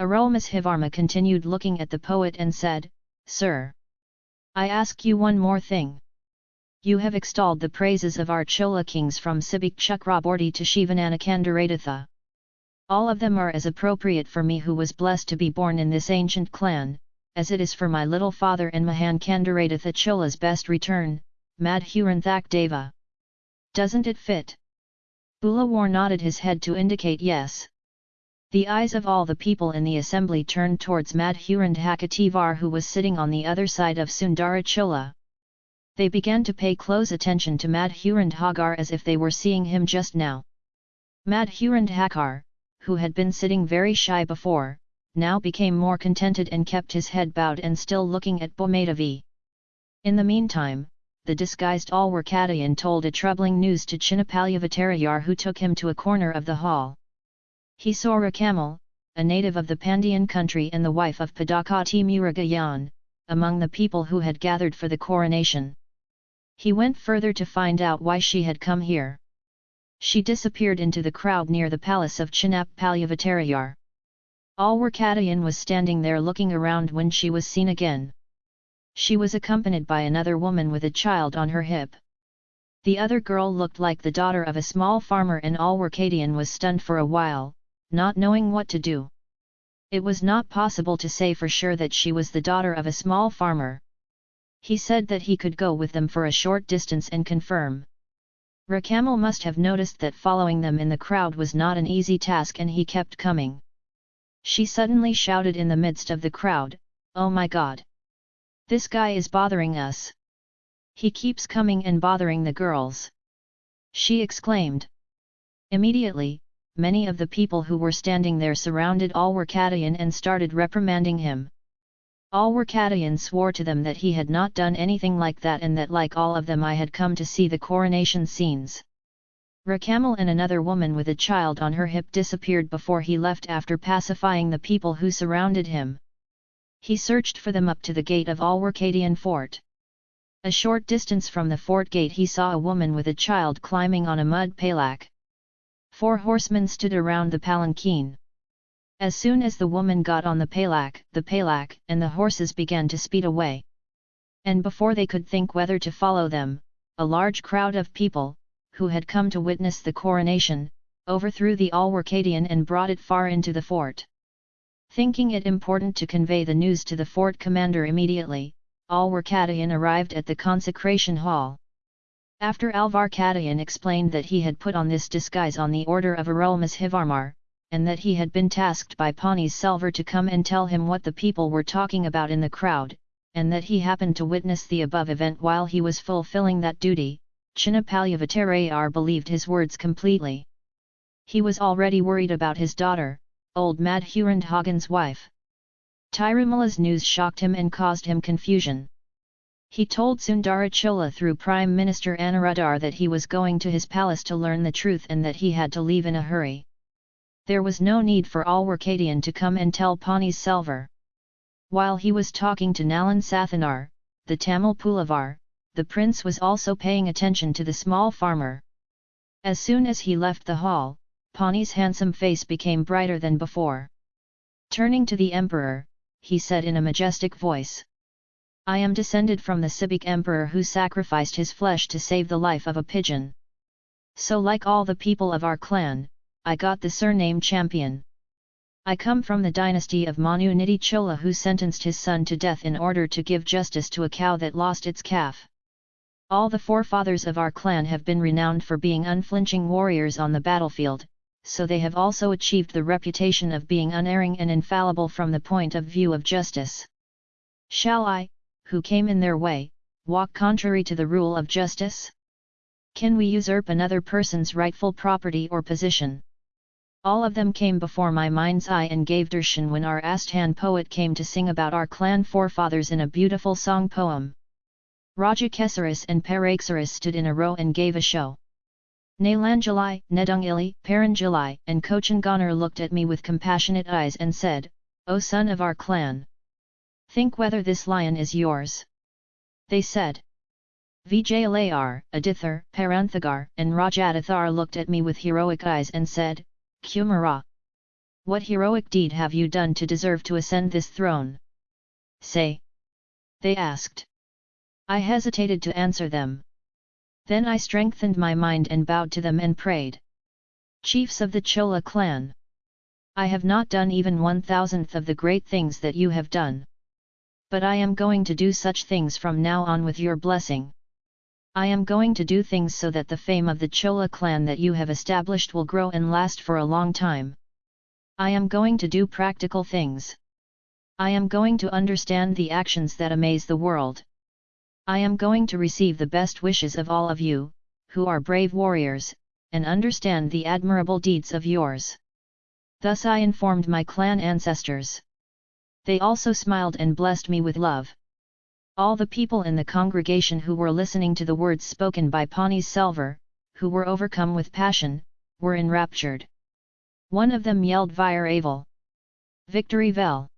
Arulmozhivarma continued looking at the poet and said, Sir! I ask you one more thing. You have extolled the praises of our Chola kings from Sibik Chakraborty to Shivananakandaratha. All of them are as appropriate for me who was blessed to be born in this ancient clan, as it is for my little father and Mahan Kandaratha Chola's best return, Madhuranthak Deva. Doesn't it fit? Pulavar nodded his head to indicate yes. The eyes of all the people in the assembly turned towards Madhurandhakativar who was sitting on the other side of Sundara Chola. They began to pay close attention to Madhurandhagar as if they were seeing him just now. Madhurandhakar, who had been sitting very shy before, now became more contented and kept his head bowed and still looking at Bomadavi. In the meantime, the disguised Alwarkadayan told a troubling news to Chinnapalyavattarayar who took him to a corner of the hall. He saw Rakamal, a native of the Pandyan country and the wife of Padakati Murugayan, among the people who had gathered for the coronation. He went further to find out why she had come here. She disappeared into the crowd near the palace of Chinap Palyavattarayar. Alwarkadayan was standing there looking around when she was seen again. She was accompanied by another woman with a child on her hip. The other girl looked like the daughter of a small farmer and Alwarkadian was stunned for a while, not knowing what to do. It was not possible to say for sure that she was the daughter of a small farmer. He said that he could go with them for a short distance and confirm. Rakamal must have noticed that following them in the crowd was not an easy task and he kept coming. She suddenly shouted in the midst of the crowd, Oh my god! This guy is bothering us! He keeps coming and bothering the girls! She exclaimed. Immediately, many of the people who were standing there surrounded Alwarkadayan and started reprimanding him. Alwarkadayan swore to them that he had not done anything like that and that like all of them I had come to see the coronation scenes. Rakamal and another woman with a child on her hip disappeared before he left after pacifying the people who surrounded him. He searched for them up to the gate of Alwarkadian fort. A short distance from the fort gate he saw a woman with a child climbing on a mud palak. Four horsemen stood around the palanquin. As soon as the woman got on the palak, the palak and the horses began to speed away. And before they could think whether to follow them, a large crowd of people, who had come to witness the coronation, overthrew the Alwarkadian and brought it far into the fort. Thinking it important to convey the news to the fort commander immediately, Alwarkadayan arrived at the consecration hall. After Alvar Alvarkadayan explained that he had put on this disguise on the order of Arulmozhivarmar, and that he had been tasked by Pawnees Selvar to come and tell him what the people were talking about in the crowd, and that he happened to witness the above event while he was fulfilling that duty, Chinnapalyavattarayar believed his words completely. He was already worried about his daughter, old Madhurandhagan's wife. Tirumala's news shocked him and caused him confusion. He told Sundarachola through Prime Minister Anuradhar that he was going to his palace to learn the truth and that he had to leave in a hurry. There was no need for Alwarkadian to come and tell Pawnees Selvar. While he was talking to Nalan Sathanar, the Tamil Pulavar, the prince was also paying attention to the small farmer. As soon as he left the hall, Pani's handsome face became brighter than before. Turning to the emperor, he said in a majestic voice. I am descended from the Sibik emperor who sacrificed his flesh to save the life of a pigeon. So like all the people of our clan, I got the surname Champion. I come from the dynasty of Manu Nidhi Chola who sentenced his son to death in order to give justice to a cow that lost its calf. All the forefathers of our clan have been renowned for being unflinching warriors on the battlefield, so they have also achieved the reputation of being unerring and infallible from the point of view of justice. Shall I, who came in their way, walk contrary to the rule of justice? Can we usurp another person's rightful property or position? All of them came before my mind's eye and gave darshan when our Asthan poet came to sing about our clan forefathers in a beautiful song poem. Raja Kesaris and Paraksaris stood in a row and gave a show. Nalanjalai, Nedungili, Paranjalai and Kochanganar looked at me with compassionate eyes and said, O son of our clan! Think whether this lion is yours. They said. Vijayalayar, Adithar, Paranthagar and Rajadathar looked at me with heroic eyes and said, Kumara. what heroic deed have you done to deserve to ascend this throne? Say! They asked. I hesitated to answer them. Then I strengthened my mind and bowed to them and prayed. Chiefs of the Chola clan! I have not done even one thousandth of the great things that you have done. But I am going to do such things from now on with your blessing. I am going to do things so that the fame of the Chola clan that you have established will grow and last for a long time. I am going to do practical things. I am going to understand the actions that amaze the world. I am going to receive the best wishes of all of you, who are brave warriors, and understand the admirable deeds of yours. Thus I informed my clan ancestors. They also smiled and blessed me with love. All the people in the congregation who were listening to the words spoken by Pani Selvar, who were overcome with passion, were enraptured. One of them yelled Vir Aval. Victory Vel!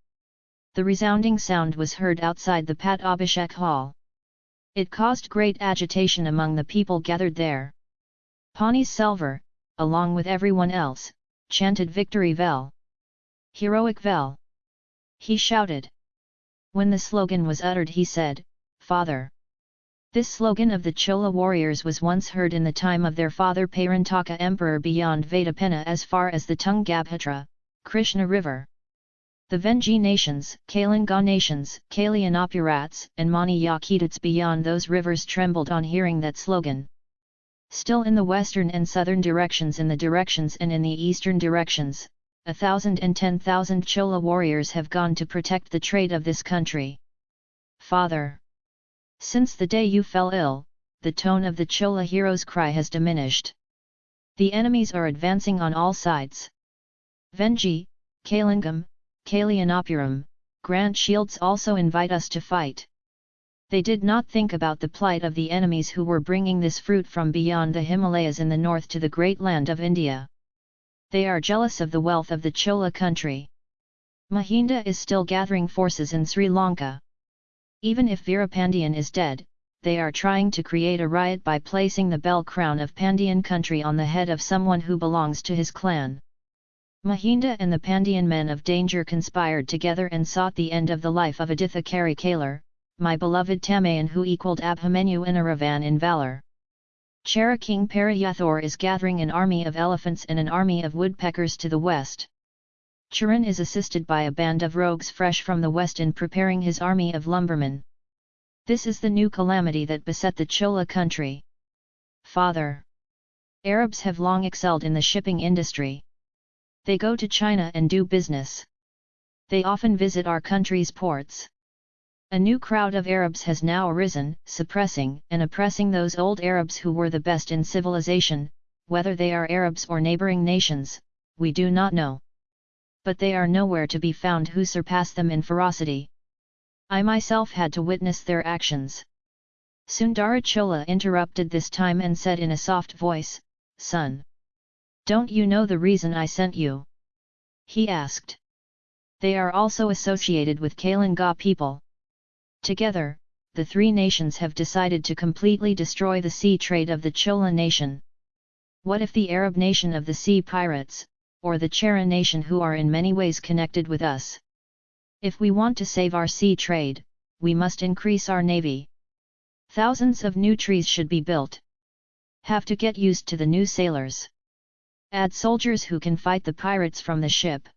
The resounding sound was heard outside the Pat Abhishek hall. It caused great agitation among the people gathered there. Pani Selvar, along with everyone else, chanted Victory Vel! Heroic Vel! He shouted. When the slogan was uttered he said, Father! This slogan of the Chola warriors was once heard in the time of their father Parantaka emperor beyond Vedapenna as far as the Tungabhadra, Krishna river. The Vengi nations, Kalinga nations, Kalyanapurats and Mani Yakidats beyond those rivers trembled on hearing that slogan. Still in the western and southern directions in the directions and in the eastern directions, a thousand and ten thousand Chola warriors have gone to protect the trade of this country. Father! Since the day you fell ill, the tone of the Chola hero's cry has diminished. The enemies are advancing on all sides. Vengi, Kalingam, Kalyanappuram, Grant Shields also invite us to fight. They did not think about the plight of the enemies who were bringing this fruit from beyond the Himalayas in the north to the great land of India. They are jealous of the wealth of the Chola country. Mahinda is still gathering forces in Sri Lanka. Even if Veerapandian is dead, they are trying to create a riot by placing the bell crown of Pandian country on the head of someone who belongs to his clan. Mahinda and the Pandian men of danger conspired together and sought the end of the life of Aditha Karikalar, my beloved Tamayan who equalled Abhimanyu Inaravan in valour. Chera King Parayathor is gathering an army of elephants and an army of woodpeckers to the west. Charan is assisted by a band of rogues fresh from the west in preparing his army of lumbermen. This is the new calamity that beset the Chola country. Father! Arabs have long excelled in the shipping industry. They go to China and do business. They often visit our country's ports. A new crowd of Arabs has now arisen, suppressing and oppressing those old Arabs who were the best in civilization, whether they are Arabs or neighboring nations, we do not know. But they are nowhere to be found who surpass them in ferocity. I myself had to witness their actions. Sundarachola interrupted this time and said in a soft voice, Son! Don't you know the reason I sent you? He asked. They are also associated with Kalinga people. Together, the three nations have decided to completely destroy the sea trade of the Chola nation. What if the Arab nation of the sea pirates, or the Chera nation who are in many ways connected with us? If we want to save our sea trade, we must increase our navy. Thousands of new trees should be built. Have to get used to the new sailors. Add soldiers who can fight the pirates from the ship.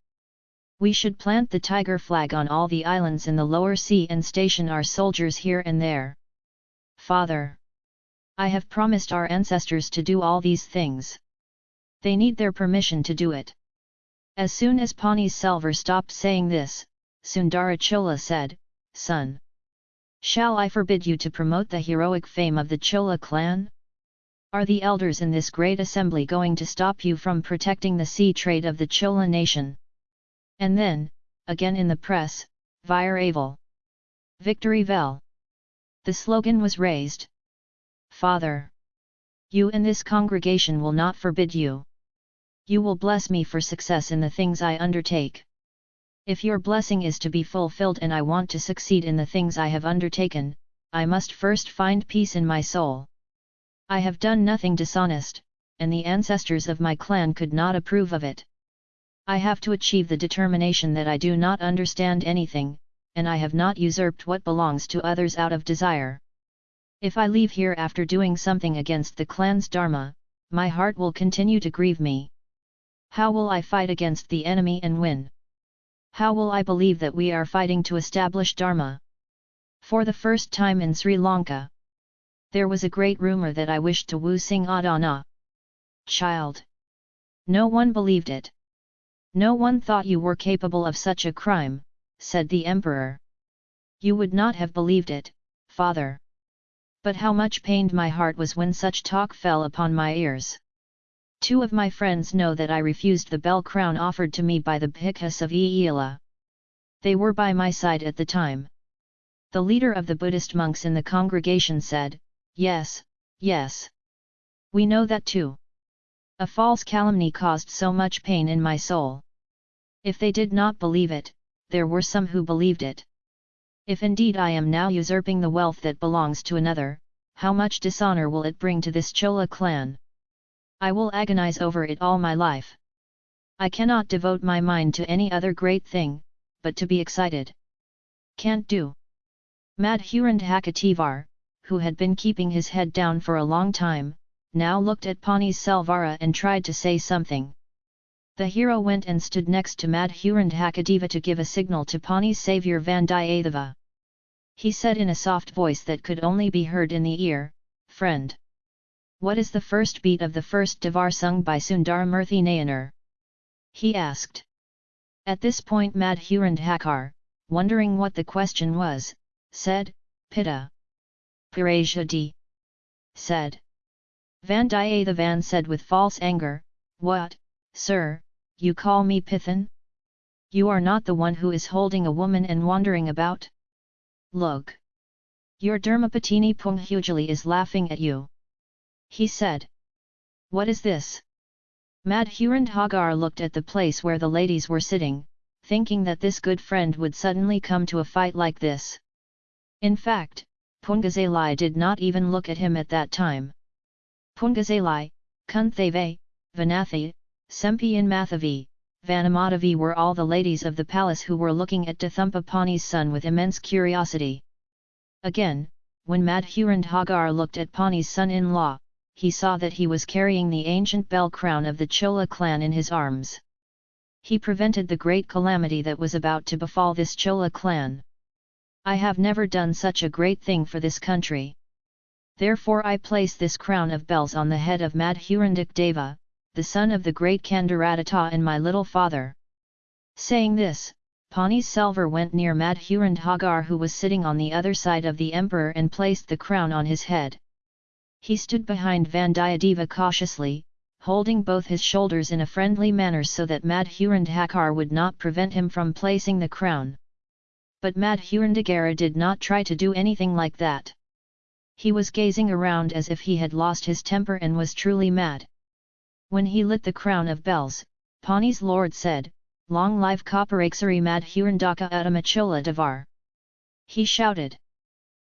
We should plant the tiger flag on all the islands in the lower sea and station our soldiers here and there. Father! I have promised our ancestors to do all these things. They need their permission to do it. As soon as Pani Selvar stopped saying this, Sundarachola said, Son! Shall I forbid you to promote the heroic fame of the Chola clan? Are the elders in this great assembly going to stop you from protecting the sea trade of the Chola nation? And then, again in the press, Vir Aval. Victory Vel. The slogan was raised. Father! You and this congregation will not forbid you. You will bless me for success in the things I undertake. If your blessing is to be fulfilled and I want to succeed in the things I have undertaken, I must first find peace in my soul. I have done nothing dishonest, and the ancestors of my clan could not approve of it. I have to achieve the determination that I do not understand anything, and I have not usurped what belongs to others out of desire. If I leave here after doing something against the clan's dharma, my heart will continue to grieve me. How will I fight against the enemy and win? How will I believe that we are fighting to establish dharma? For the first time in Sri Lanka, there was a great rumour that I wished to woo Singh Adana. Child! No one believed it. No one thought you were capable of such a crime, said the emperor. You would not have believed it, father. But how much pained my heart was when such talk fell upon my ears. Two of my friends know that I refused the bell crown offered to me by the Bhikkhus of Eila. They were by my side at the time. The leader of the Buddhist monks in the congregation said, Yes, yes. We know that too. A false calumny caused so much pain in my soul. If they did not believe it, there were some who believed it. If indeed I am now usurping the wealth that belongs to another, how much dishonor will it bring to this Chola clan? I will agonize over it all my life. I cannot devote my mind to any other great thing, but to be excited. Can't do. Madhurandhakativar, who had been keeping his head down for a long time, now looked at Pani's Selvara and tried to say something. The hero went and stood next to Madhurandhakadeva to give a signal to Pani's saviour Vandiyadeva. He said in a soft voice that could only be heard in the ear, Friend! What is the first beat of the first Devar sung by Sundaramurthy Nayanar? He asked. At this point Madhurandhakar, wondering what the question was, said, Pitta. Pirajadi. Said. Vandiyathevan said with false anger, What, sir, you call me Pithan? You are not the one who is holding a woman and wandering about? Look! Your Dharmapatini Punghujali is laughing at you. He said. What is this? Madhurandhagar looked at the place where the ladies were sitting, thinking that this good friend would suddenly come to a fight like this. In fact, Pungazalai did not even look at him at that time. Pungazalai, Kundavai, Vanathi, Sempian Mathavi, Vanamadavi were all the ladies of the palace who were looking at Dathumpapani's son with immense curiosity. Again, when Madhurandhagar looked at Pani's son-in-law, he saw that he was carrying the ancient bell crown of the Chola clan in his arms. He prevented the great calamity that was about to befall this Chola clan. I have never done such a great thing for this country. Therefore I place this crown of bells on the head of Madhurandak Deva, the son of the great Kandaratta and my little father. Saying this, Pani's Selvar went near Madhurandhagar who was sitting on the other side of the emperor and placed the crown on his head. He stood behind Vandiyadeva cautiously, holding both his shoulders in a friendly manner so that Madhurandhakar would not prevent him from placing the crown. But Madhurandagara did not try to do anything like that. He was gazing around as if he had lost his temper and was truly mad. When he lit the crown of bells, Pani's lord said, Long live Kaparaksari Madhurandaka Uttamachola Devar. He shouted.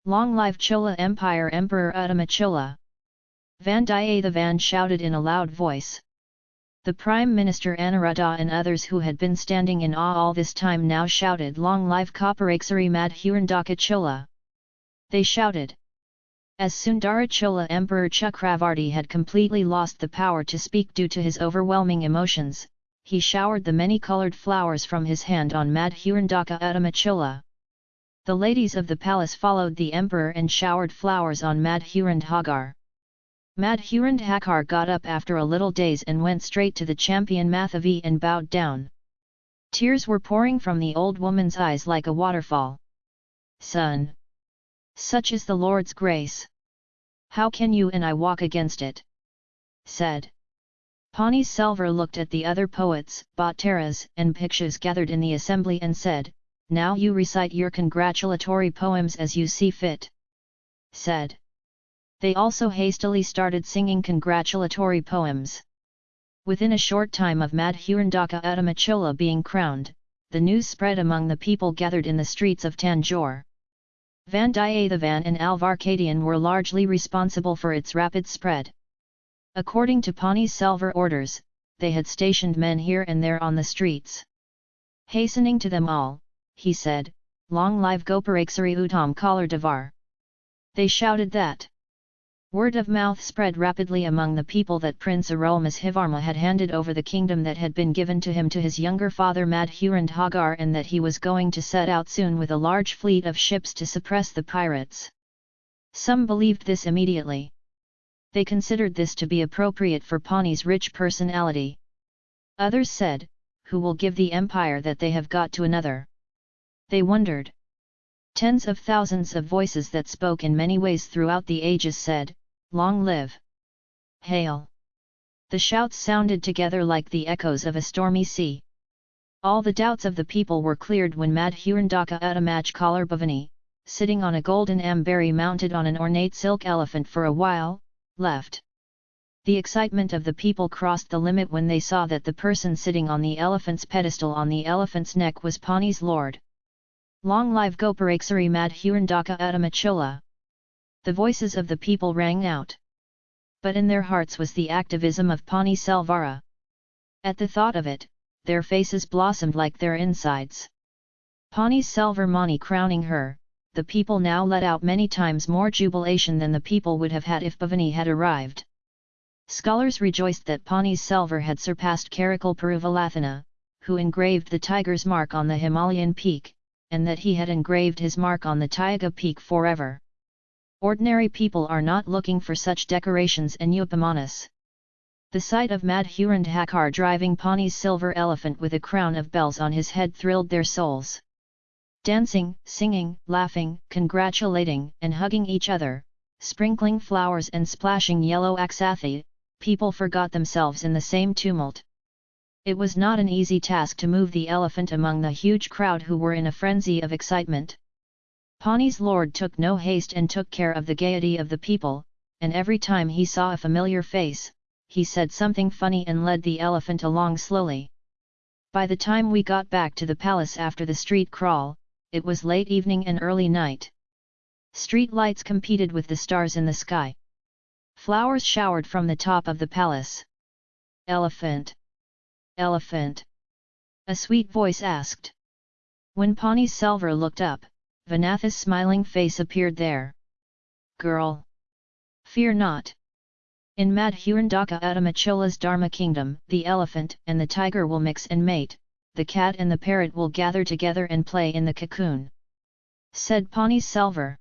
Long live Chola Empire Emperor Uttamachola. Vandiyathevan shouted in a loud voice. The Prime Minister Anuruddha and others who had been standing in awe all this time now shouted Long live Kaparaksari Madhurandaka Chola! They shouted. As Sundara Chola Emperor Chakravarti had completely lost the power to speak due to his overwhelming emotions, he showered the many-coloured flowers from his hand on Madhurandaka Uttamachola. The ladies of the palace followed the emperor and showered flowers on Madhurandhagar. Madhurandhakar got up after a little daze and went straight to the champion Mathavi and bowed down. Tears were pouring from the old woman's eyes like a waterfall. Son! Such is the Lord's grace! How can you and I walk against it? said. Pani Selvar looked at the other poets, Bhattaras and Bhikshus gathered in the assembly and said, Now you recite your congratulatory poems as you see fit. Said. They also hastily started singing congratulatory poems. Within a short time of Madhurandaka Uttamachola being crowned, the news spread among the people gathered in the streets of Tanjore. Vandiyathevan and Alvarkadian were largely responsible for its rapid spread. According to Pani's Selvar orders, they had stationed men here and there on the streets. Hastening to them all, he said, Long live Goparaksari Uttam Kalar Devar. They shouted that. Word of mouth spread rapidly among the people that Prince Arulmozhivarma had handed over the kingdom that had been given to him to his younger father Madhurandhagar and that he was going to set out soon with a large fleet of ships to suppress the pirates. Some believed this immediately. They considered this to be appropriate for Pani's rich personality. Others said, who will give the empire that they have got to another? They wondered. Tens of thousands of voices that spoke in many ways throughout the ages said, Long live! Hail! The shouts sounded together like the echoes of a stormy sea. All the doubts of the people were cleared when Madhurandaka Uttamaj Bhavani, sitting on a golden ambari mounted on an ornate silk elephant for a while, left. The excitement of the people crossed the limit when they saw that the person sitting on the elephant's pedestal on the elephant's neck was Pani's lord. Long live Goparaksari Madhurandaka Uttamachola! The voices of the people rang out. But in their hearts was the activism of Pani Selvara. At the thought of it, their faces blossomed like their insides. Pani Selvarmani crowning her, the people now let out many times more jubilation than the people would have had if Bhavani had arrived. Scholars rejoiced that Pani's Selvar had surpassed Karakal Peruvalathana, who engraved the tiger's mark on the Himalayan peak, and that he had engraved his mark on the Taiga peak forever. Ordinary people are not looking for such decorations in Upamanas. The sight of Madhurandhakar driving Pani's silver elephant with a crown of bells on his head thrilled their souls. Dancing, singing, laughing, congratulating and hugging each other, sprinkling flowers and splashing yellow aksathi, people forgot themselves in the same tumult. It was not an easy task to move the elephant among the huge crowd who were in a frenzy of excitement. Pani's lord took no haste and took care of the gaiety of the people, and every time he saw a familiar face, he said something funny and led the elephant along slowly. By the time we got back to the palace after the street crawl, it was late evening and early night. Street lights competed with the stars in the sky. Flowers showered from the top of the palace. Elephant! Elephant! A sweet voice asked. When Pani Selvar looked up, Vanathi's smiling face appeared there. Girl! Fear not! In Madhurandaka Uttamachola's Dharma kingdom, the elephant and the tiger will mix and mate, the cat and the parrot will gather together and play in the cocoon. Said Pani Selvar.